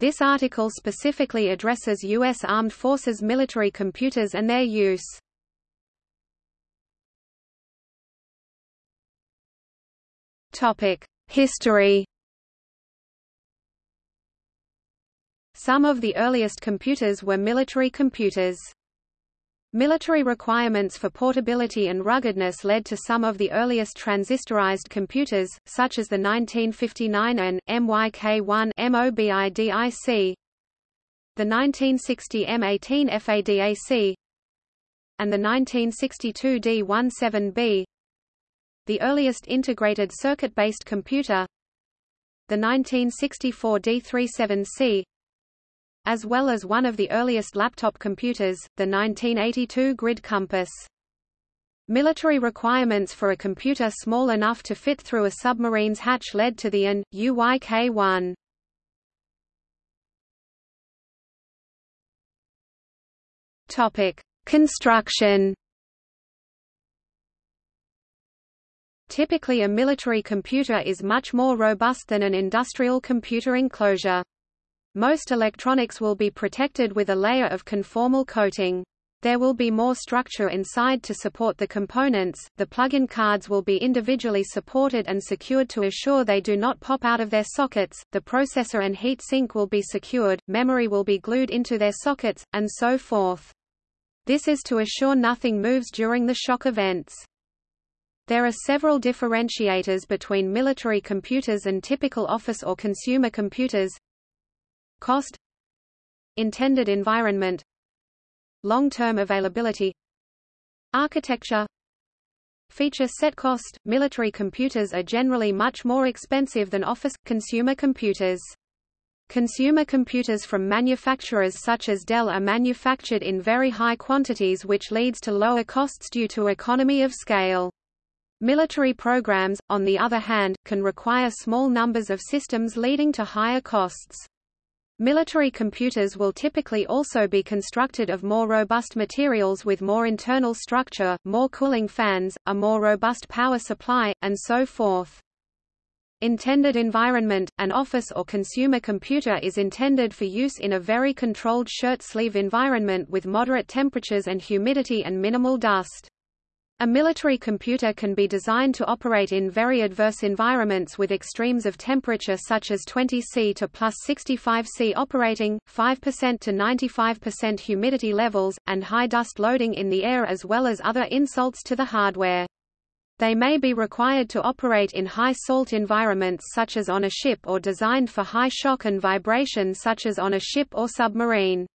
This article specifically addresses U.S. Armed Forces military computers and their use. History Some of the earliest computers were military computers. Military requirements for portability and ruggedness led to some of the earliest transistorized computers, such as the 1959 AN, MYK-1 MOBIDIC, the 1960 M18 FADAC, and the 1962 D17B. The earliest integrated circuit-based computer, the 1964 D37C, as well as one of the earliest laptop computers, the 1982 Grid Compass. Military requirements for a computer small enough to fit through a submarine's hatch led to the AN, UYK-1. Topic: Construction. Typically a military computer is much more robust than an industrial computer enclosure. Most electronics will be protected with a layer of conformal coating. There will be more structure inside to support the components, the plug-in cards will be individually supported and secured to assure they do not pop out of their sockets, the processor and heat sink will be secured, memory will be glued into their sockets, and so forth. This is to assure nothing moves during the shock events. There are several differentiators between military computers and typical office or consumer computers, Cost Intended environment Long-term availability Architecture Feature set cost – Military computers are generally much more expensive than office, consumer computers. Consumer computers from manufacturers such as Dell are manufactured in very high quantities which leads to lower costs due to economy of scale. Military programs, on the other hand, can require small numbers of systems leading to higher costs. Military computers will typically also be constructed of more robust materials with more internal structure, more cooling fans, a more robust power supply, and so forth. Intended environment – An office or consumer computer is intended for use in a very controlled shirt sleeve environment with moderate temperatures and humidity and minimal dust. A military computer can be designed to operate in very adverse environments with extremes of temperature such as 20 C to plus 65 C operating, 5% to 95% humidity levels, and high dust loading in the air as well as other insults to the hardware. They may be required to operate in high salt environments such as on a ship or designed for high shock and vibration such as on a ship or submarine.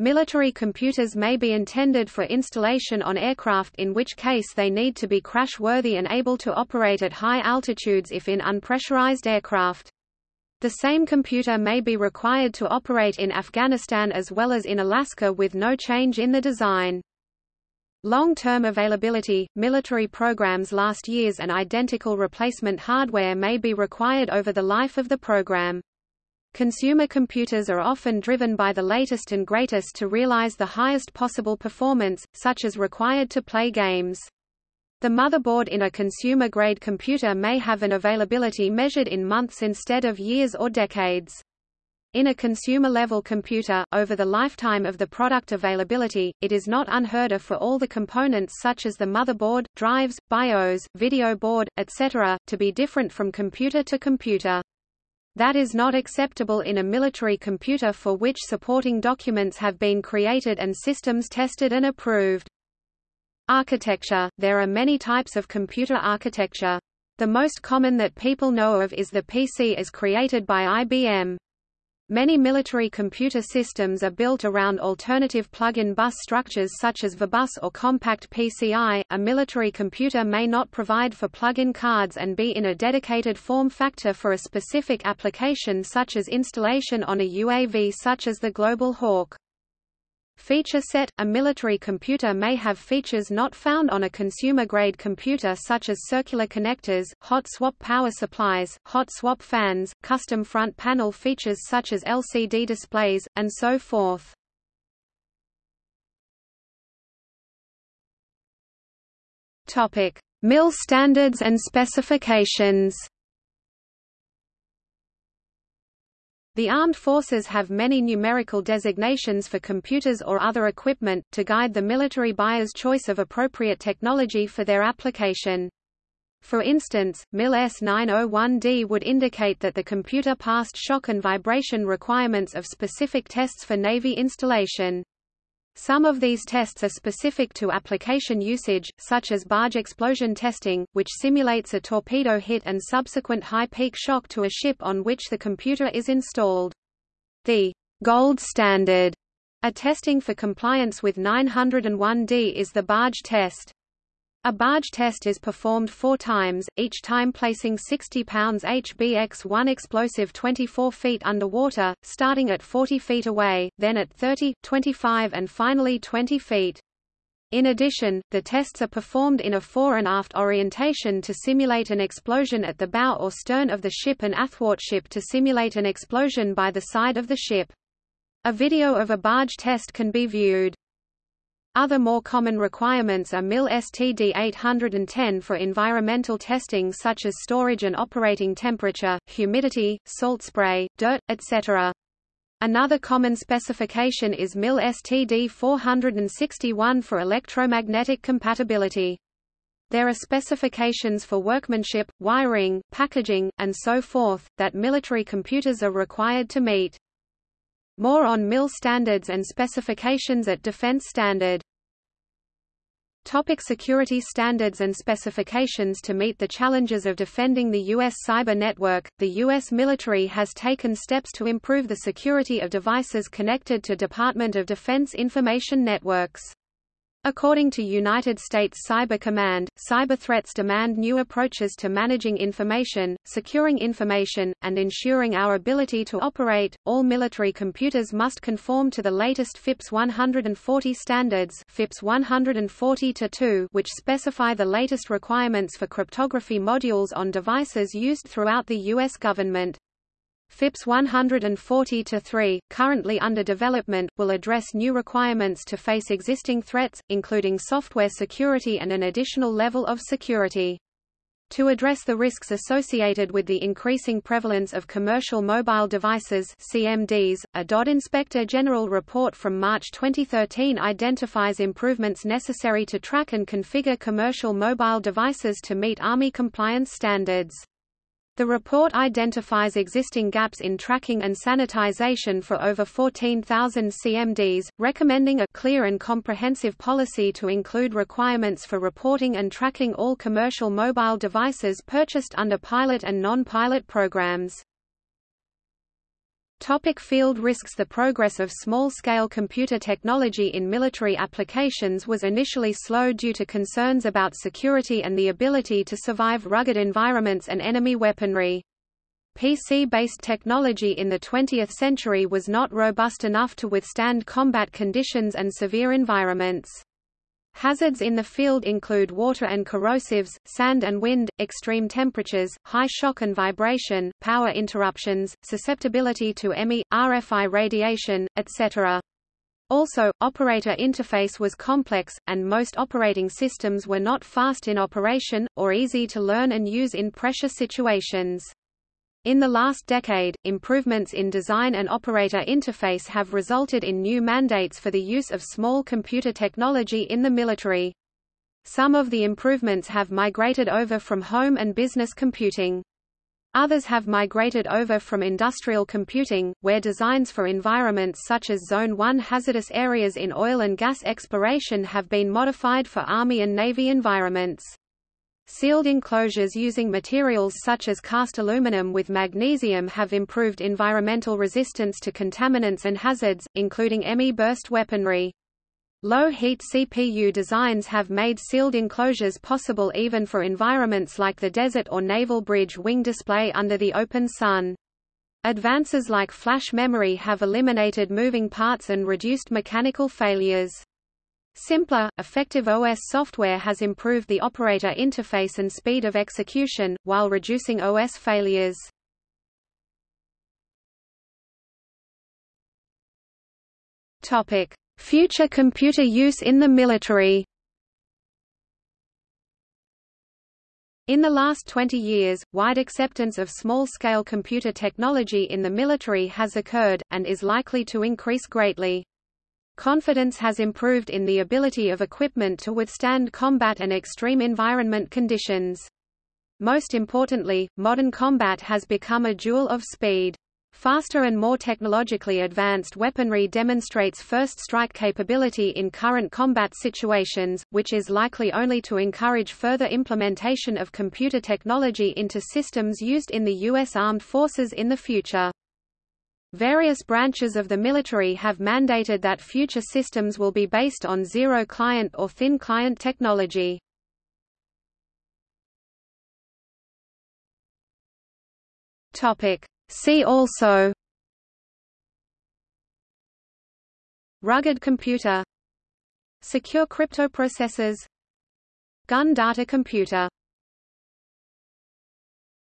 Military computers may be intended for installation on aircraft in which case they need to be crash-worthy and able to operate at high altitudes if in unpressurized aircraft. The same computer may be required to operate in Afghanistan as well as in Alaska with no change in the design. Long-term availability – Military programs last years and identical replacement hardware may be required over the life of the program. Consumer computers are often driven by the latest and greatest to realize the highest possible performance, such as required to play games. The motherboard in a consumer-grade computer may have an availability measured in months instead of years or decades. In a consumer-level computer, over the lifetime of the product availability, it is not unheard of for all the components such as the motherboard, drives, BIOS, video board, etc., to be different from computer to computer. That is not acceptable in a military computer for which supporting documents have been created and systems tested and approved. Architecture – There are many types of computer architecture. The most common that people know of is the PC as created by IBM. Many military computer systems are built around alternative plug-in bus structures such as VBus or Compact PCI. A military computer may not provide for plug-in cards and be in a dedicated form factor for a specific application such as installation on a UAV such as the Global Hawk. Feature set – A military computer may have features not found on a consumer-grade computer such as circular connectors, hot swap power supplies, hot swap fans, custom front panel features such as LCD displays, and so forth. MIL standards and specifications The armed forces have many numerical designations for computers or other equipment, to guide the military buyer's choice of appropriate technology for their application. For instance, MIL S901D would indicate that the computer passed shock and vibration requirements of specific tests for Navy installation. Some of these tests are specific to application usage, such as barge explosion testing, which simulates a torpedo hit and subsequent high peak shock to a ship on which the computer is installed. The gold standard a testing for compliance with 901D is the barge test. A barge test is performed four times, each time placing 60 pounds HBX-1 explosive 24 feet underwater, starting at 40 feet away, then at 30, 25 and finally 20 feet. In addition, the tests are performed in a fore and aft orientation to simulate an explosion at the bow or stern of the ship and athwartship to simulate an explosion by the side of the ship. A video of a barge test can be viewed. Other more common requirements are MIL STD 810 for environmental testing such as storage and operating temperature, humidity, salt spray, dirt, etc. Another common specification is MIL STD 461 for electromagnetic compatibility. There are specifications for workmanship, wiring, packaging, and so forth, that military computers are required to meet. More on MIL standards and specifications at Defense Standard. Topic security standards and specifications To meet the challenges of defending the U.S. cyber network, the U.S. military has taken steps to improve the security of devices connected to Department of Defense information networks. According to United States Cyber Command, cyber threats demand new approaches to managing information, securing information, and ensuring our ability to operate. All military computers must conform to the latest FIPS 140 standards, FIPS 140-2, which specify the latest requirements for cryptography modules on devices used throughout the US government. FIPS 140-3, currently under development, will address new requirements to face existing threats, including software security and an additional level of security. To address the risks associated with the increasing prevalence of commercial mobile devices CMDs, a DoD Inspector General report from March 2013 identifies improvements necessary to track and configure commercial mobile devices to meet Army compliance standards. The report identifies existing gaps in tracking and sanitization for over 14,000 CMDs, recommending a clear and comprehensive policy to include requirements for reporting and tracking all commercial mobile devices purchased under pilot and non-pilot programs. Topic field risks The progress of small-scale computer technology in military applications was initially slow due to concerns about security and the ability to survive rugged environments and enemy weaponry. PC-based technology in the 20th century was not robust enough to withstand combat conditions and severe environments. Hazards in the field include water and corrosives, sand and wind, extreme temperatures, high shock and vibration, power interruptions, susceptibility to EMI, RFI radiation, etc. Also, operator interface was complex, and most operating systems were not fast in operation, or easy to learn and use in pressure situations. In the last decade, improvements in design and operator interface have resulted in new mandates for the use of small computer technology in the military. Some of the improvements have migrated over from home and business computing. Others have migrated over from industrial computing, where designs for environments such as Zone 1 hazardous areas in oil and gas exploration have been modified for Army and Navy environments. Sealed enclosures using materials such as cast aluminum with magnesium have improved environmental resistance to contaminants and hazards, including ME burst weaponry. Low-heat CPU designs have made sealed enclosures possible even for environments like the desert or naval bridge wing display under the open sun. Advances like flash memory have eliminated moving parts and reduced mechanical failures. Simpler, effective OS software has improved the operator interface and speed of execution, while reducing OS failures. Future computer use in the military. In the last 20 years, wide acceptance of small-scale computer technology in the military has occurred, and is likely to increase greatly. Confidence has improved in the ability of equipment to withstand combat and extreme environment conditions. Most importantly, modern combat has become a duel of speed. Faster and more technologically advanced weaponry demonstrates first strike capability in current combat situations, which is likely only to encourage further implementation of computer technology into systems used in the U.S. Armed Forces in the future. Various branches of the military have mandated that future systems will be based on zero-client or thin-client technology. See also. Rugged computer. Secure cryptoprocessors Gun data computer